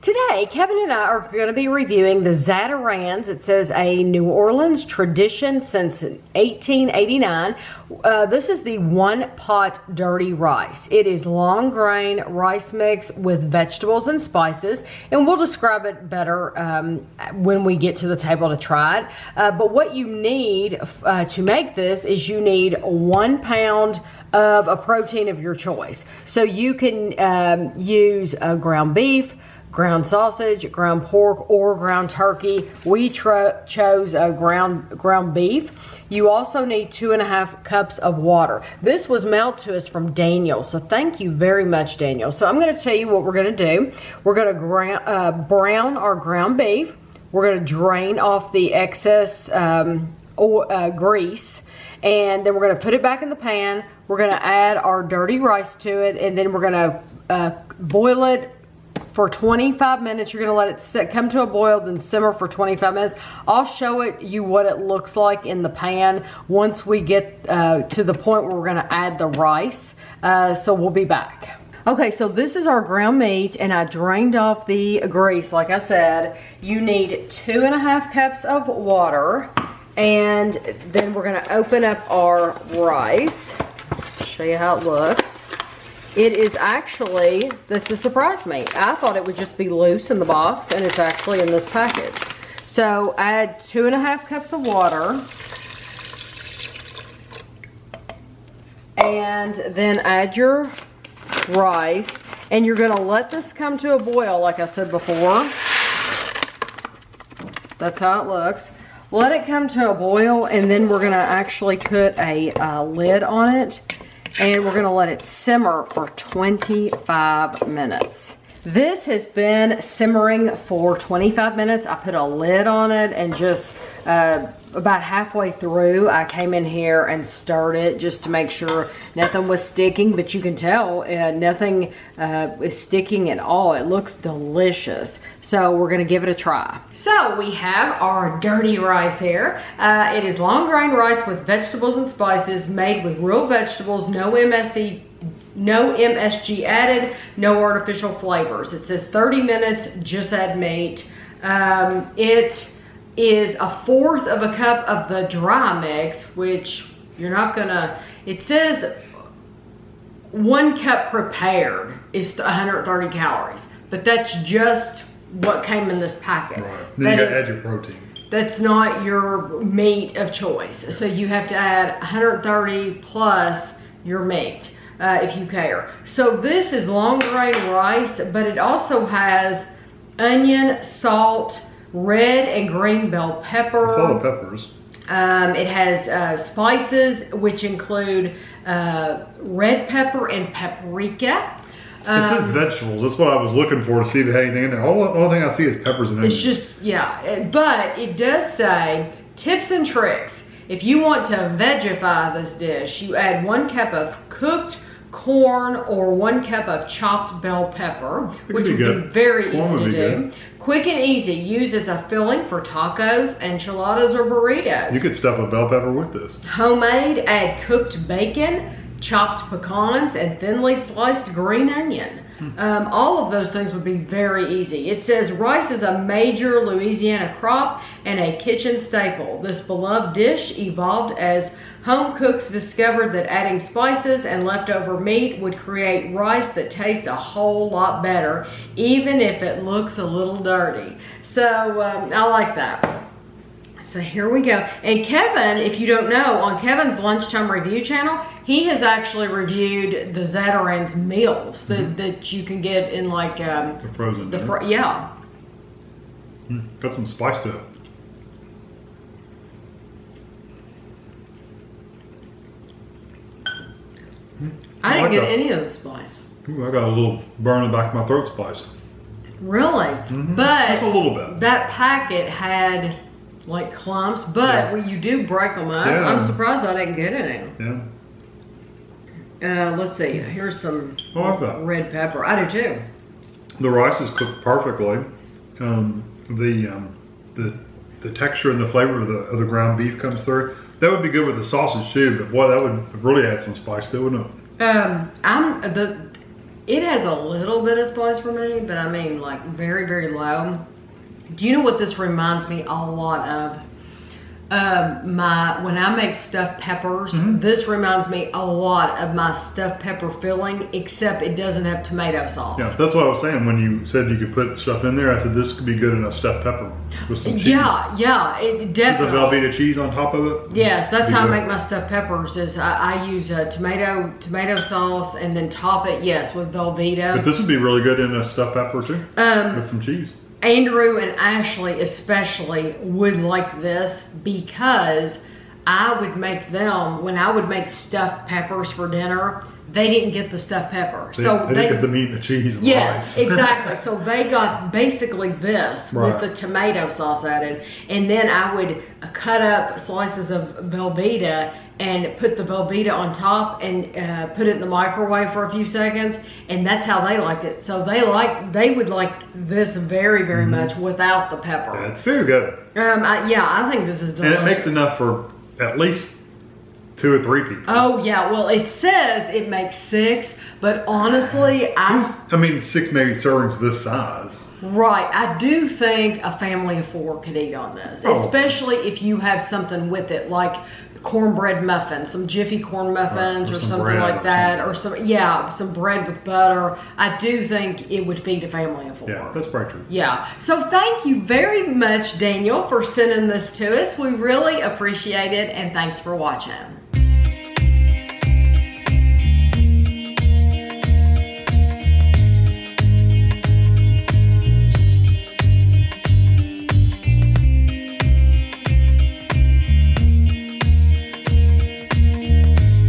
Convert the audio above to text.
Today, Kevin and I are going to be reviewing the Zatarain's. It says a New Orleans tradition since 1889. Uh, this is the one pot dirty rice. It is long grain rice mix with vegetables and spices, and we'll describe it better um, when we get to the table to try it. Uh, but what you need uh, to make this is you need one pound of a protein of your choice. So you can um, use ground beef, ground sausage, ground pork, or ground turkey. We chose a ground, ground beef. You also need two and a half cups of water. This was mailed to us from Daniel, so thank you very much, Daniel. So I'm gonna tell you what we're gonna do. We're gonna uh, brown our ground beef. We're gonna drain off the excess um, uh, grease, and then we're gonna put it back in the pan. We're gonna add our dirty rice to it, and then we're gonna uh, boil it for 25 minutes. You're gonna let it sit, come to a boil, then simmer for 25 minutes. I'll show it you what it looks like in the pan once we get uh, to the point where we're gonna add the rice. Uh, so we'll be back. Okay, so this is our ground meat and I drained off the grease. Like I said, you need two and a half cups of water and then we're gonna open up our rice. Show you how it looks. It is actually, this has surprised me. I thought it would just be loose in the box and it's actually in this package. So add two and a half cups of water. And then add your rice. And you're gonna let this come to a boil like I said before. That's how it looks. Let it come to a boil and then we're gonna actually put a uh, lid on it and we're gonna let it simmer for 25 minutes. This has been simmering for 25 minutes. I put a lid on it and just uh, about halfway through, I came in here and stirred it just to make sure nothing was sticking, but you can tell uh, nothing uh, is sticking at all. It looks delicious. So we're gonna give it a try. So we have our dirty rice here. Uh, it is long grain rice with vegetables and spices made with real vegetables, no MSC no MSG added, no artificial flavors. It says 30 minutes, just add meat. Um, it is a fourth of a cup of the dry mix, which you're not gonna, it says one cup prepared is 130 calories, but that's just what came in this packet. Right. Then that you gotta add your protein. That's not your meat of choice. So you have to add 130 plus your meat. Uh, if you care. So this is long grain rice, but it also has onion, salt, red and green bell pepper. It's all the peppers. Um, it has uh, spices, which include uh, red pepper and paprika. Um, it says um, vegetables. That's what I was looking for to see if it had anything in there. All, only thing I see is peppers and onions. It's just, yeah. But it does say tips and tricks. If you want to vegify this dish, you add one cup of cooked corn or one cup of chopped bell pepper, which would be, be very corn easy to do. Good. Quick and easy, use as a filling for tacos, enchiladas, or burritos. You could stuff a bell pepper with this. Homemade, add cooked bacon, chopped pecans, and thinly sliced green onion. Hmm. Um, all of those things would be very easy. It says rice is a major Louisiana crop and a kitchen staple. This beloved dish evolved as home cooks discovered that adding spices and leftover meat would create rice that tastes a whole lot better, even if it looks a little dirty. So um, I like that. So here we go. And Kevin, if you don't know, on Kevin's Lunchtime Review channel, he has actually reviewed the Zatarain's meals that, mm -hmm. that you can get in like... Um, the frozen. The yeah. Mm, got some spice to it. I didn't get any of the spice. Ooh, I got a little burn in the back of my throat spice. Really? Mm -hmm. But just a little bit. That packet had like clumps, but yeah. when you do break them up, yeah. I'm surprised I didn't get any. Yeah. Uh, let's see. Here's some like red pepper. I do too. The rice is cooked perfectly. Um, the um, the the texture and the flavor of the of the ground beef comes through. That would be good with the sausage too, but boy, that would really add some spice to it, wouldn't it? Um, I'm the It has a little bit of spice for me, but I mean like very, very low. Do you know what this reminds me a lot of? Um, my when I make stuffed peppers, Mm-hmm. this reminds me a lot of my stuffed pepper filling, except it doesn't have tomato sauce. Yeah, that's what I was saying when you said you could put stuff in there. I said this could be good in a stuffed pepper with some cheese. yeah, yeah, it Is a definitely. Velveeta cheese on top of it? Yes, that's how I make my stuffed peppers. Is I, I use a tomato tomato sauce and then top it, yes, with Velveeta. But this would be really good in a stuffed pepper too, Um, with some cheese. Andrew and Ashley especially would like this because I would make them when I would make stuffed peppers for dinner. They didn't get the stuffed pepper, They, so they, just get the meat and the cheese and the Yes, rice. exactly. So they got basically this Right. with the tomato sauce added, and then I would cut up slices of Velveeta and put the Velveeta on top and uh, put it in the microwave for a few seconds, and that's how they liked it. So they like they would like this very very Mm-hmm. much without the pepper. That's very good. Um, I, yeah, I think this is delicious. And it makes enough for at least two or three people. Oh yeah, well it says it makes six, but honestly, I I mean, six maybe servings this size. Right. I do think a family of four could eat on this, Oh. especially if you have something with it, like cornbread muffins, some Jiffy corn muffins, or or, some something like that, or some yeah, some bread with butter. I do think it would feed a family of four. Yeah, that's probably true. Yeah. So thank you very much, Daniel, for sending this to us. We really appreciate it, and thanks for watching.